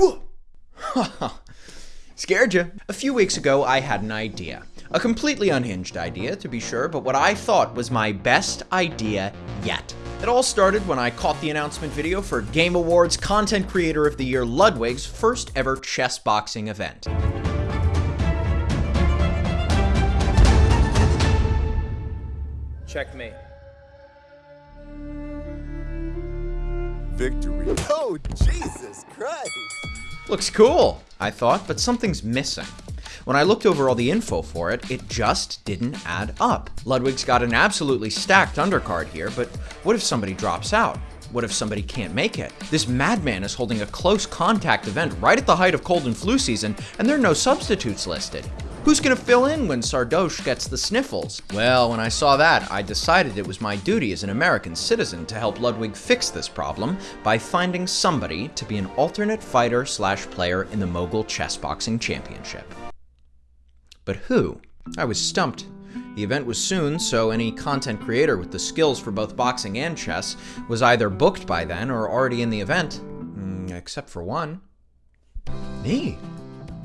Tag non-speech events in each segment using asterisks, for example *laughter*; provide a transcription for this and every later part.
*laughs* Scared you. A few weeks ago, I had an idea. A completely unhinged idea, to be sure, but what I thought was my best idea yet. It all started when I caught the announcement video for Game Awards Content Creator of the Year Ludwig's first ever chess boxing event. Checkmate. Victory. Oh, Jesus Christ! Looks cool, I thought, but something's missing. When I looked over all the info for it, it just didn't add up. Ludwig's got an absolutely stacked undercard here, but what if somebody drops out? What if somebody can't make it? This madman is holding a close contact event right at the height of cold and flu season, and there are no substitutes listed. Who's gonna fill in when Sardoche gets the sniffles? Well, when I saw that, I decided it was my duty as an American citizen to help Ludwig fix this problem by finding somebody to be an alternate fighter slash player in the Mogul Chess Boxing Championship. But who? I was stumped. The event was soon, so any content creator with the skills for both boxing and chess was either booked by then or already in the event. Mm, except for one. Me.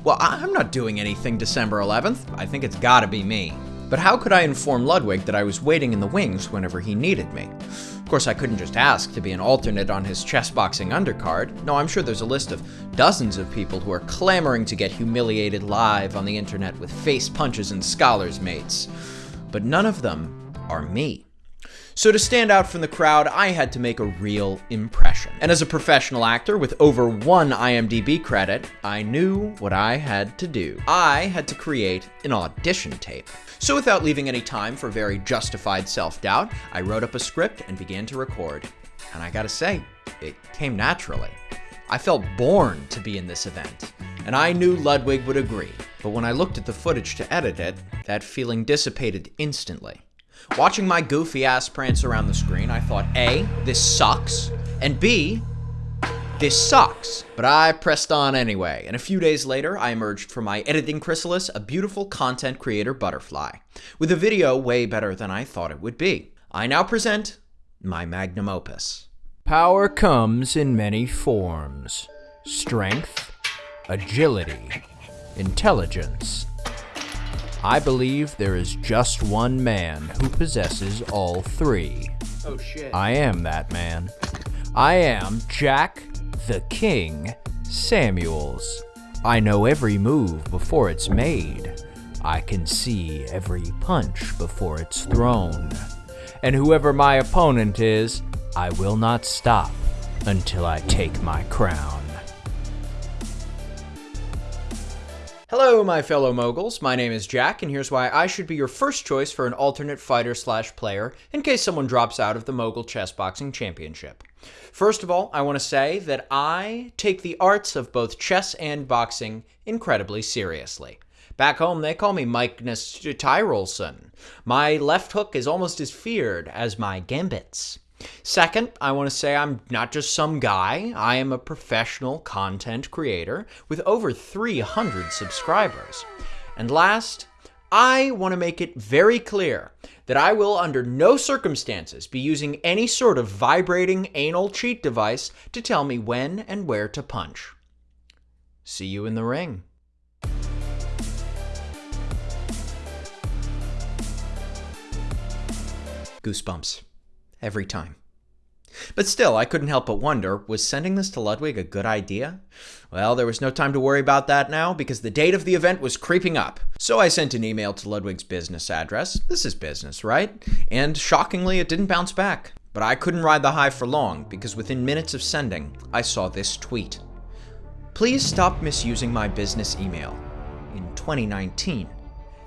Well, I'm not doing anything December 11th. I think it's gotta be me. But how could I inform Ludwig that I was waiting in the wings whenever he needed me? Of course, I couldn't just ask to be an alternate on his chess boxing undercard. No, I'm sure there's a list of dozens of people who are clamoring to get humiliated live on the internet with face punches and scholars mates. But none of them are me. So to stand out from the crowd, I had to make a real impression. And as a professional actor with over one IMDb credit, I knew what I had to do. I had to create an audition tape. So without leaving any time for very justified self-doubt, I wrote up a script and began to record. And I gotta say, it came naturally. I felt born to be in this event, and I knew Ludwig would agree. But when I looked at the footage to edit it, that feeling dissipated instantly. Watching my goofy ass prance around the screen, I thought A, this sucks, and B, this sucks. But I pressed on anyway, and a few days later, I emerged from my editing chrysalis a beautiful content creator butterfly, with a video way better than I thought it would be. I now present my magnum opus. Power comes in many forms strength, agility, intelligence, I believe there is just one man who possesses all three. Oh shit. I am that man. I am Jack the King Samuels. I know every move before it's made. I can see every punch before it's thrown. And whoever my opponent is, I will not stop until I take my crown. Hello, my fellow moguls. My name is Jack, and here's why I should be your first choice for an alternate fighter slash player in case someone drops out of the Mogul Chess Boxing Championship. First of all, I want to say that I take the arts of both chess and boxing incredibly seriously. Back home, they call me Magnus Tyrolson. My left hook is almost as feared as my gambits. Second, I want to say I'm not just some guy, I am a professional content creator with over 300 subscribers. And last, I want to make it very clear that I will under no circumstances be using any sort of vibrating anal cheat device to tell me when and where to punch. See you in the ring. Goosebumps every time. But still, I couldn't help but wonder, was sending this to Ludwig a good idea? Well, there was no time to worry about that now, because the date of the event was creeping up. So I sent an email to Ludwig's business address. This is business, right? And shockingly, it didn't bounce back. But I couldn't ride the high for long, because within minutes of sending, I saw this tweet. Please stop misusing my business email. In 2019,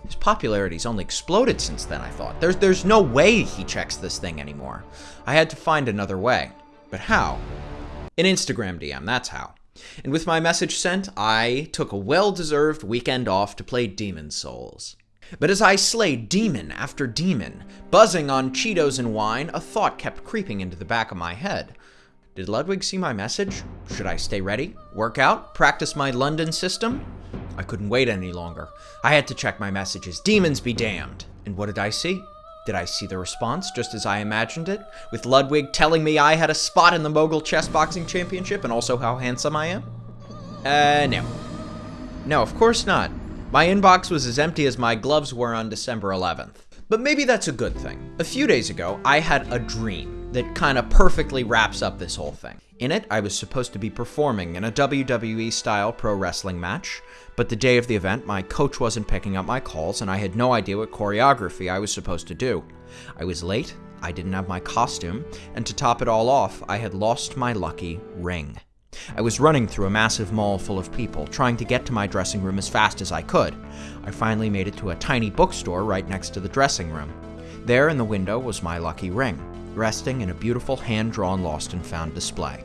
his popularity's only exploded since then, I thought. There's, there's no way he checks this thing anymore. I had to find another way. But how? An Instagram DM, that's how. And with my message sent, I took a well-deserved weekend off to play Demon's Souls. But as I slayed demon after demon, buzzing on Cheetos and wine, a thought kept creeping into the back of my head. Did Ludwig see my message? Should I stay ready? Work out? Practice my London system? I couldn't wait any longer. I had to check my messages. Demons be damned. And what did I see? Did I see the response just as I imagined it? With Ludwig telling me I had a spot in the Mogul Chess Boxing Championship and also how handsome I am? Uh, no. No, of course not. My inbox was as empty as my gloves were on December 11th. But maybe that's a good thing. A few days ago, I had a dream that kind of perfectly wraps up this whole thing. In it, I was supposed to be performing in a WWE style pro wrestling match, but the day of the event, my coach wasn't picking up my calls and I had no idea what choreography I was supposed to do. I was late, I didn't have my costume, and to top it all off, I had lost my lucky ring. I was running through a massive mall full of people, trying to get to my dressing room as fast as I could. I finally made it to a tiny bookstore right next to the dressing room. There in the window was my lucky ring, resting in a beautiful hand drawn lost and found display.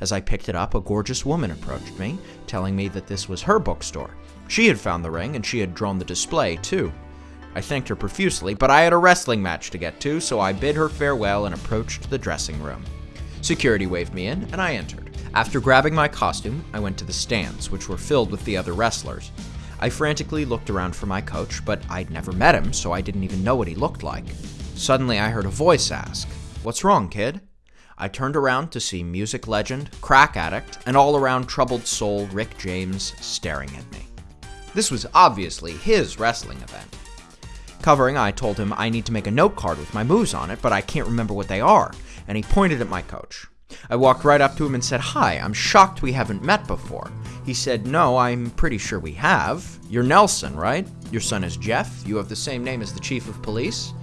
As I picked it up, a gorgeous woman approached me, telling me that this was her bookstore. She had found the ring and she had drawn the display, too. I thanked her profusely, but I had a wrestling match to get to, so I bid her farewell and approached the dressing room. Security waved me in, and I entered. After grabbing my costume, I went to the stands, which were filled with the other wrestlers. I frantically looked around for my coach, but I'd never met him, so I didn't even know what he looked like. Suddenly, I heard a voice ask, What's wrong, kid? I turned around to see music legend, crack addict, and all around troubled soul Rick James staring at me. This was obviously his wrestling event. Covering, I told him I need to make a note card with my moves on it, but I can't remember what they are, and he pointed at my coach. I walked right up to him and said, Hi, I'm shocked we haven't met before. He said, No, I'm pretty sure we have. You're Nelson, right? Your son is Jeff. You have the same name as the chief of police.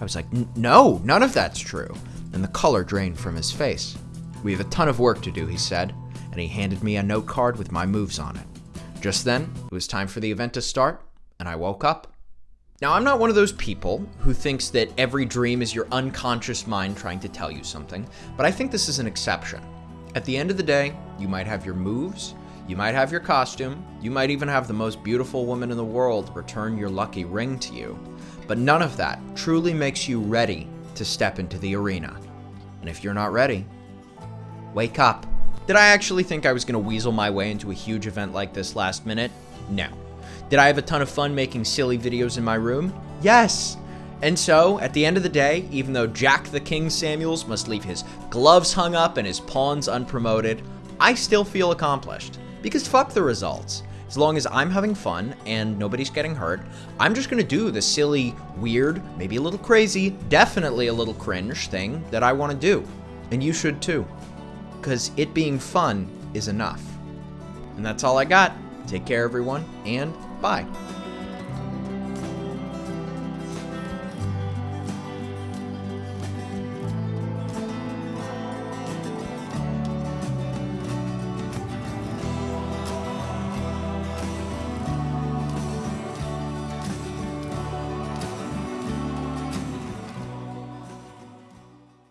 I was like, No, none of that's true. And the color drained from his face. We have a ton of work to do, he said, and he handed me a note card with my moves on it. Just then, it was time for the event to start, and I woke up. Now, I'm not one of those people who thinks that every dream is your unconscious mind trying to tell you something, but I think this is an exception. At the end of the day, you might have your moves, you might have your costume, you might even have the most beautiful woman in the world return your lucky ring to you, but none of that truly makes you ready to step into the arena. And if you're not ready, wake up. Did I actually think I was going to weasel my way into a huge event like this last minute? No. Did I have a ton of fun making silly videos in my room? Yes! And so, at the end of the day, even though Jack the King Samuels must leave his gloves hung up and his pawns unpromoted, I still feel accomplished. Because fuck the results. As long as I'm having fun and nobody's getting hurt, I'm just gonna do the silly, weird, maybe a little crazy, definitely a little cringe thing that I wanna do. And you should too. Because it being fun is enough. And that's all I got. Take care, everyone, and Bye.